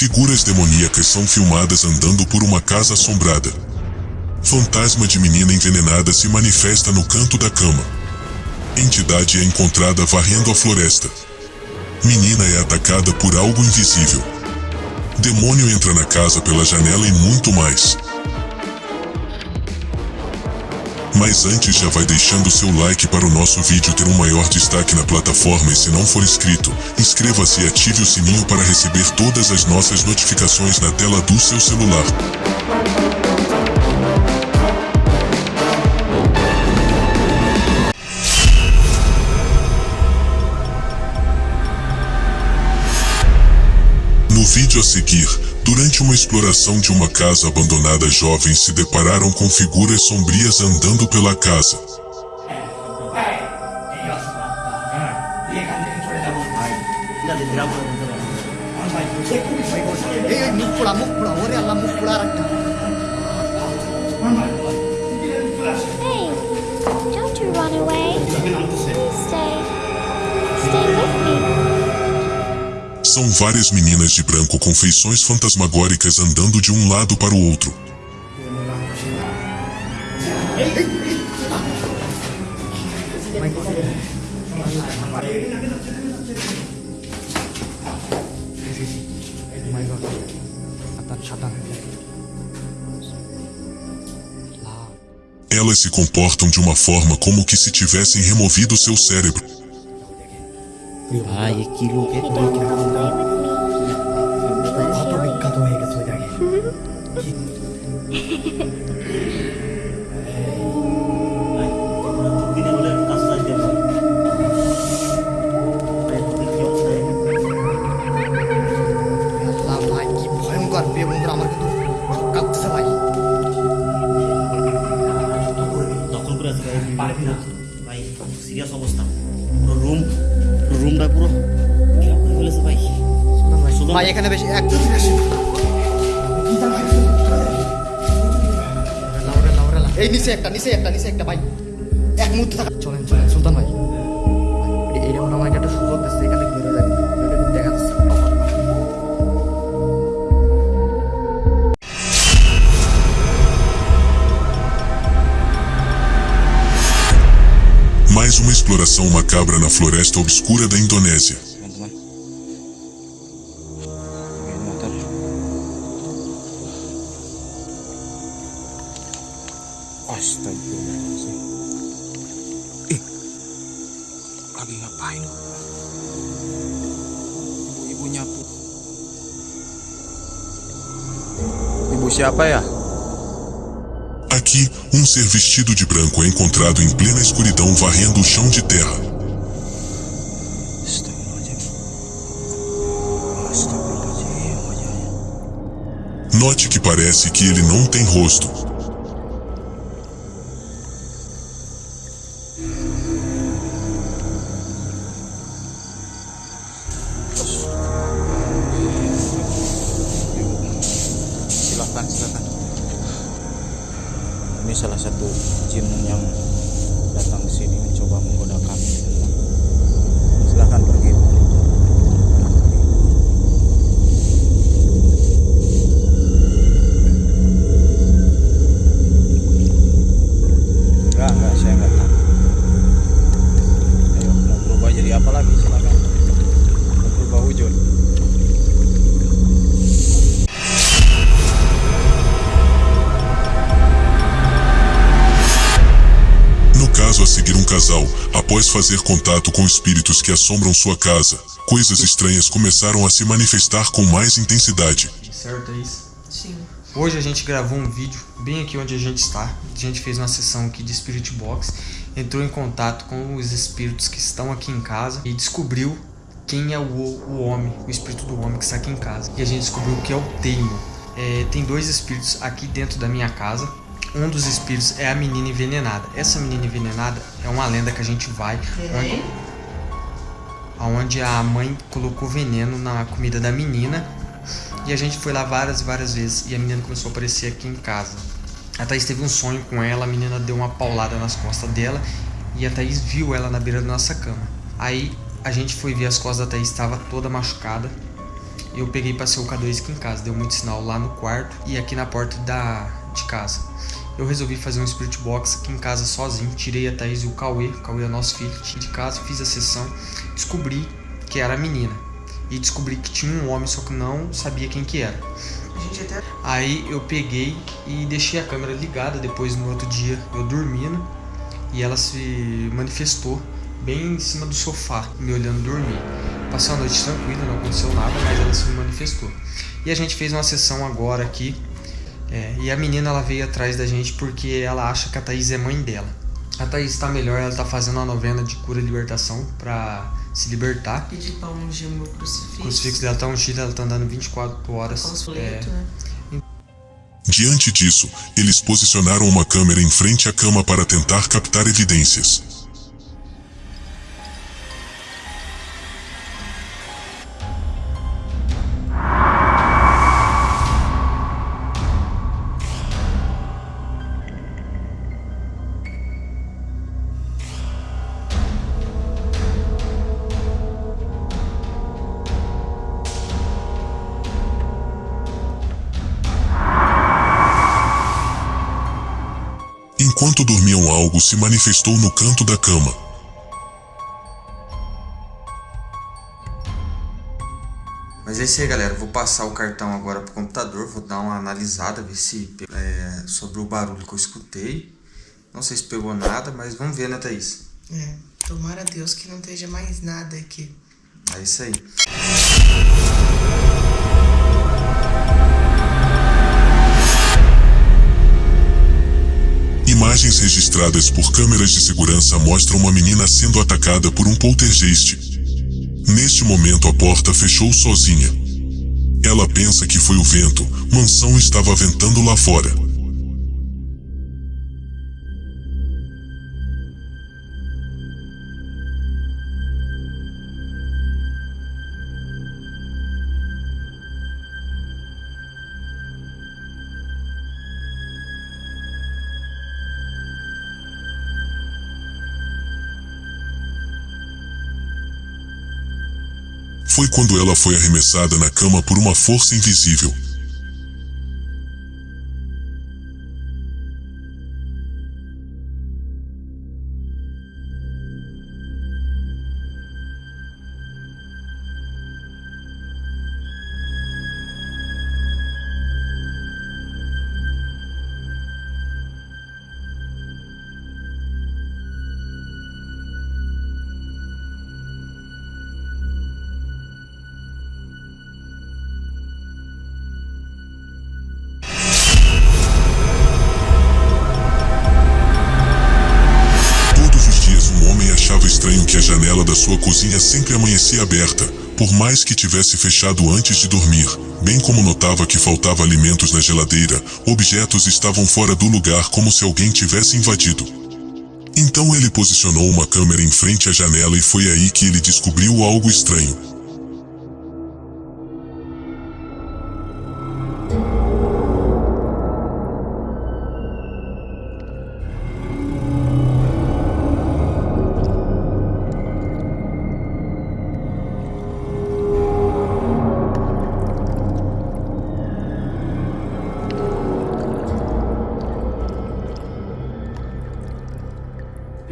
Figuras demoníacas são filmadas andando por uma casa assombrada. Fantasma de menina envenenada se manifesta no canto da cama. Entidade é encontrada varrendo a floresta. Menina é atacada por algo invisível. Demônio entra na casa pela janela e muito mais. Mas antes já vai deixando seu like para o nosso vídeo ter um maior destaque na plataforma e se não for inscrito, inscreva-se e ative o sininho para receber todas as nossas notificações na tela do seu celular. No vídeo a seguir, Durante uma exploração de uma casa abandonada, jovens se depararam com figuras sombrias andando pela casa. Hey, don't you run away. Stay. Stay with são várias meninas de branco com feições fantasmagóricas andando de um lado para o outro. Elas se comportam de uma forma como que se tivessem removido seu cérebro. ああ、生きるけど。এখানে বেশি এক দুদিন আসি লাউরে লাউরে লাউ এই নিচে একটা নিচে একটা নিচে একটা ভাই এক মুহূর্তে থাকা চলেন চলেন সুলতান ভাই ভাই, এই যেমন আমাকে একটা সুযোগ দিচ্ছে এখানে বেরো যাবে এটা কিন্তু দেখা যাচ্ছে Mais uma exploração macabra na floresta obscura da Indonésia. Siapa ya? Aqui, um ser vestido de branco é encontrado em plena escuridão varrendo o chão de terra. Note que parece que ele não tem rosto. Casal, após fazer contato com espíritos que assombram sua casa, coisas estranhas começaram a se manifestar com mais intensidade. Certo, é isso? Sim. Hoje a gente gravou um vídeo bem aqui onde a gente está. A gente fez uma sessão aqui de Spirit Box, entrou em contato com os espíritos que estão aqui em casa e descobriu quem é o, o homem, o espírito do homem que está aqui em casa. E a gente descobriu que é o Teimo. É, tem dois espíritos aqui dentro da minha casa. Um dos espíritos é a menina envenenada. Essa menina envenenada é uma lenda que a gente vai onde, onde a mãe colocou veneno na comida da menina e a gente foi lá várias e várias vezes e a menina começou a aparecer aqui em casa. A Thaís teve um sonho com ela, a menina deu uma paulada nas costas dela e a Thaís viu ela na beira da nossa cama. Aí a gente foi ver as costas da Thaís, estava toda machucada eu peguei pra ser o K2 aqui em casa. Deu muito sinal lá no quarto e aqui na porta da, de casa. Eu resolvi fazer um Spirit Box aqui em casa sozinho. Tirei a Thaís e o Cauê. O Cauê é nosso filho de casa. Fiz a sessão. Descobri que era a menina. E descobri que tinha um homem, só que não sabia quem que era. Aí eu peguei e deixei a câmera ligada. Depois no outro dia eu dormindo. E ela se manifestou bem em cima do sofá, me olhando dormir. Passei uma noite tranquila, não aconteceu nada, mas ela se manifestou. E a gente fez uma sessão agora aqui. É, e a menina ela veio atrás da gente porque ela acha que a Thaís é mãe dela. A Thaís está melhor, ela está fazendo uma novena de cura e libertação para se libertar. Pedir pra ungir o meu crucifixo. O crucifixo dela tá ungido, ela tá andando 24 horas. Panfleto, É, né? Diante disso, eles posicionaram uma câmera em frente à cama para tentar captar evidências. Enquanto dormiam, algo se manifestou no canto da cama. Mas é isso aí, galera. Vou passar o cartão agora pro computador. Vou dar uma analisada, ver se é, sobre o barulho que eu escutei. Não sei se pegou nada, mas vamos ver, né, Thaís? É, tomara a Deus que não esteja mais nada aqui. É isso aí. Imagens registradas por câmeras de segurança mostram uma menina sendo atacada por um poltergeist. Neste momento, a porta fechou sozinha. Ela pensa que foi o vento, mansão estava ventando lá fora. Foi quando ela foi arremessada na cama por uma força invisível. Sua cozinha sempre amanhecia aberta, por mais que tivesse fechado antes de dormir. Bem como notava que faltava alimentos na geladeira, objetos estavam fora do lugar como se alguém tivesse invadido. Então ele posicionou uma câmera em frente à janela e foi aí que ele descobriu algo estranho.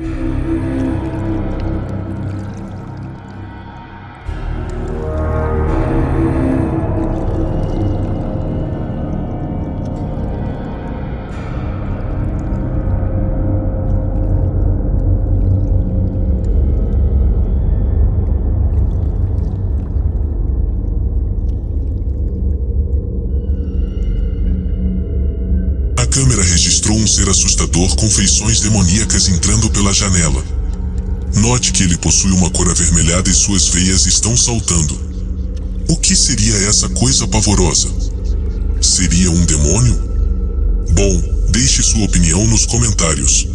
A ser assustador com feições demoníacas entrando pela janela. Note que ele possui uma cor avermelhada e suas veias estão saltando. O que seria essa coisa pavorosa? Seria um demônio? Bom, deixe sua opinião nos comentários.